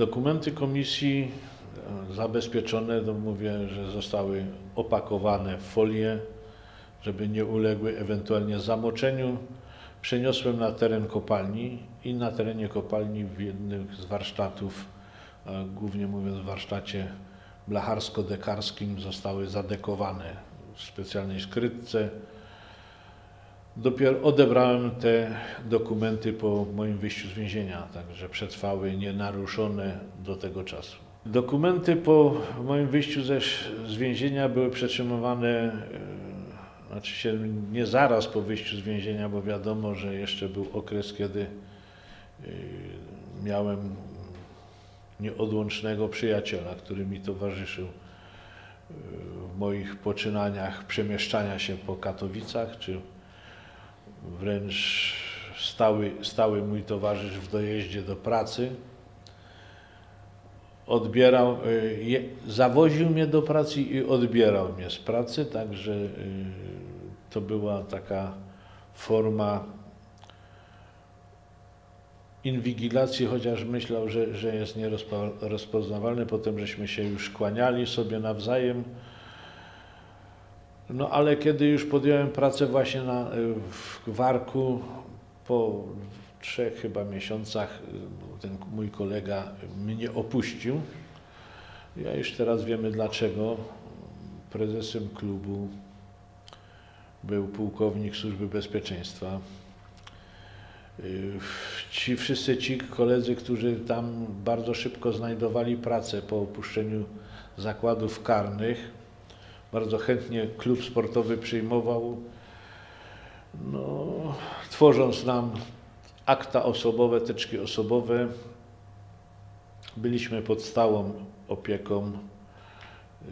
Dokumenty komisji e, zabezpieczone, to mówię, że zostały opakowane w folię, żeby nie uległy ewentualnie zamoczeniu. Przeniosłem na teren kopalni i na terenie kopalni w jednym z warsztatów, a głównie mówiąc w warsztacie blacharsko-dekarskim zostały zadekowane w specjalnej skrytce. Dopiero odebrałem te dokumenty po moim wyjściu z więzienia, także przetrwały nienaruszone do tego czasu. Dokumenty po moim wyjściu ze, z więzienia były przetrzymywane, e, znaczy się nie zaraz po wyjściu z więzienia, bo wiadomo, że jeszcze był okres, kiedy e, miałem nieodłącznego przyjaciela, który mi towarzyszył e, w moich poczynaniach przemieszczania się po Katowicach, czy wręcz stały, stały mój towarzysz w dojeździe do pracy. Odbierał, y, je, zawoził mnie do pracy i odbierał mnie z pracy, także y, to była taka forma inwigilacji, chociaż myślał, że, że jest nierozpoznawalny. Potem żeśmy się już kłaniali sobie nawzajem. No ale kiedy już podjąłem pracę właśnie na, w Warku, po trzech chyba miesiącach ten mój kolega mnie opuścił. Ja już teraz wiemy dlaczego. Prezesem klubu był pułkownik Służby Bezpieczeństwa. Ci wszyscy ci koledzy, którzy tam bardzo szybko znajdowali pracę po opuszczeniu zakładów karnych, bardzo chętnie klub sportowy przyjmował, no, tworząc nam akta osobowe, teczki osobowe. Byliśmy pod stałą opieką yy,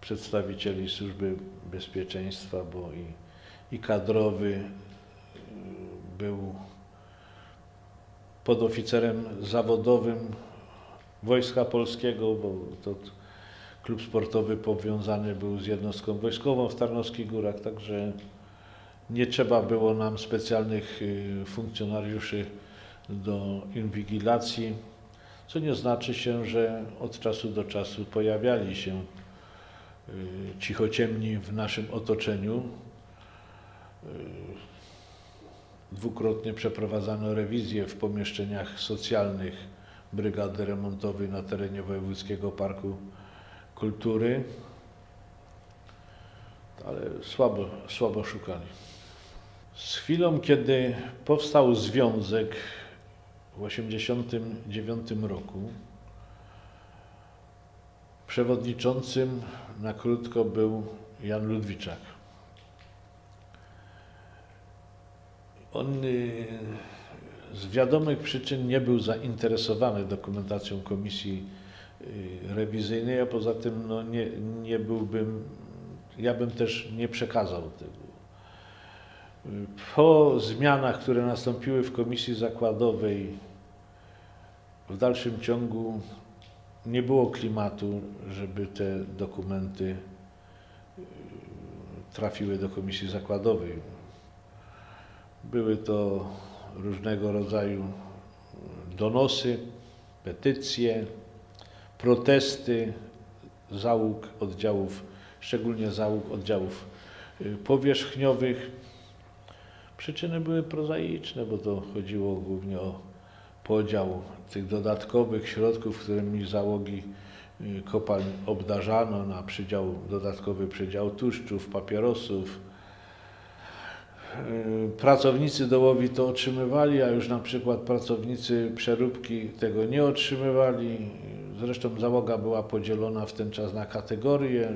przedstawicieli Służby Bezpieczeństwa, bo i, i kadrowy yy, był podoficerem zawodowym Wojska Polskiego, bo to klub sportowy powiązany był z jednostką wojskową w Tarnowskich Górach, także nie trzeba było nam specjalnych y, funkcjonariuszy do inwigilacji, co nie znaczy się, że od czasu do czasu pojawiali się y, cichociemni w naszym otoczeniu. Y, dwukrotnie przeprowadzano rewizję w pomieszczeniach socjalnych Brygady Remontowej na terenie Wojewódzkiego Parku kultury, ale słabo, słabo szukali. Z chwilą, kiedy powstał związek w 1989 roku, przewodniczącym na krótko był Jan Ludwiczak. On y, z wiadomych przyczyn nie był zainteresowany dokumentacją Komisji rewizyjnej, a poza tym no, nie, nie byłbym, ja bym też nie przekazał tego. Y, po zmianach, które nastąpiły w komisji zakładowej, w dalszym ciągu nie było klimatu, żeby te dokumenty y, trafiły do komisji zakładowej. Były to różnego rodzaju donosy, petycje, protesty załóg oddziałów, szczególnie załóg oddziałów y, powierzchniowych. Przyczyny były prozaiczne, bo to chodziło głównie o podział tych dodatkowych środków, którymi załogi y, kopalń obdarzano na przydział, dodatkowy przydział tłuszczów, papierosów, Y, pracownicy dołowi to otrzymywali, a już na przykład pracownicy przeróbki tego nie otrzymywali. Zresztą załoga była podzielona w ten czas na kategorie,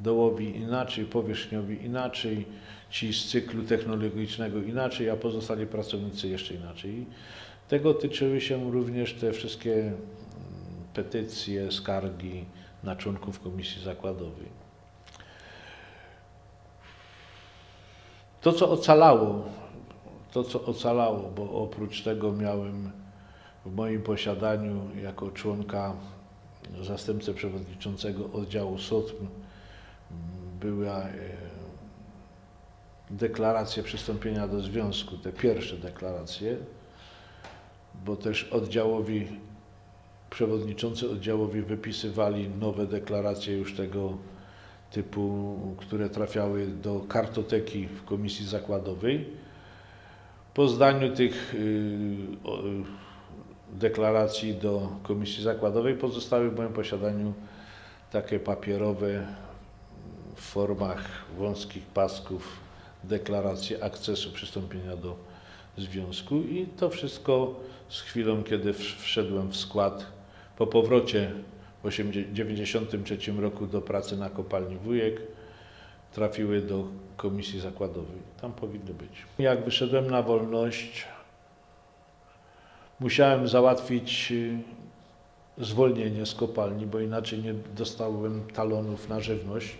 dołowi inaczej, powierzchniowi inaczej, ci z cyklu technologicznego inaczej, a pozostali pracownicy jeszcze inaczej. Tego tyczyły się również te wszystkie mm, petycje, skargi na członków komisji zakładowej. To, co ocalało, to, co ocalało, bo oprócz tego miałem w moim posiadaniu jako członka zastępcę przewodniczącego oddziału SOTM była e, deklaracja przystąpienia do związku, te pierwsze deklaracje. bo też oddziałowi, przewodniczący oddziałowi wypisywali nowe deklaracje już tego typu, które trafiały do kartoteki w komisji zakładowej. Po zdaniu tych y, deklaracji do komisji zakładowej pozostały w moim posiadaniu takie papierowe w formach wąskich pasków deklaracje akcesu przystąpienia do związku i to wszystko z chwilą, kiedy wszedłem w skład po powrocie w 1993 roku do pracy na kopalni Wujek trafiły do komisji zakładowej. Tam powinny być. Jak wyszedłem na wolność, musiałem załatwić y, zwolnienie z kopalni, bo inaczej nie dostałem talonów na żywność.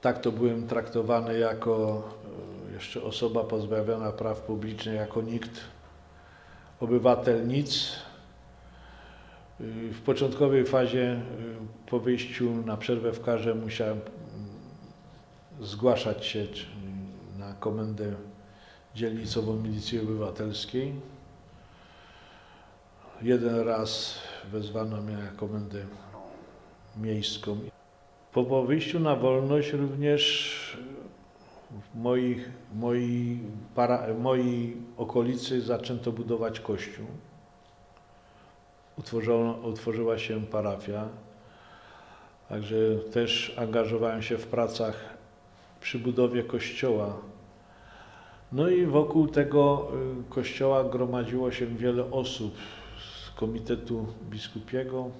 Tak to byłem traktowany jako y, jeszcze osoba pozbawiona praw publicznych, jako nikt, obywatel nic. Y, W początkowej fazie po wyjściu na przerwę w karze musiałem mm, zgłaszać się na komendę dzielnicową Milicji Obywatelskiej. Jeden raz wezwano mnie na komendę miejską. Po, po wyjściu na wolność również w moich, moi, para, mojej okolicy zaczęto budować kościół. Utworzono, utworzyła się parafia. Także też angażowałem się w pracach przy budowie kościoła. No i wokół tego y, kościoła gromadziło się wiele osób z Komitetu Biskupiego,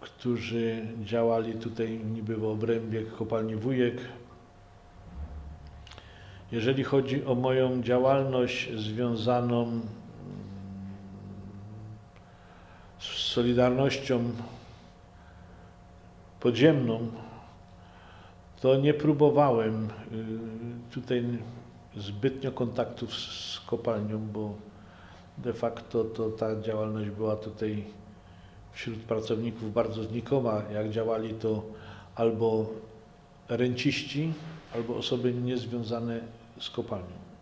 którzy działali tutaj niby w obrębie kopalni Wujek. Jeżeli chodzi o moją działalność związaną mm, z Solidarnością podziemną, to nie próbowałem y, tutaj zbytnio kontaktów z kopalnią, bo de facto to ta działalność była tutaj wśród pracowników bardzo znikoma. Jak działali to albo renciści, albo osoby niezwiązane z kopalnią.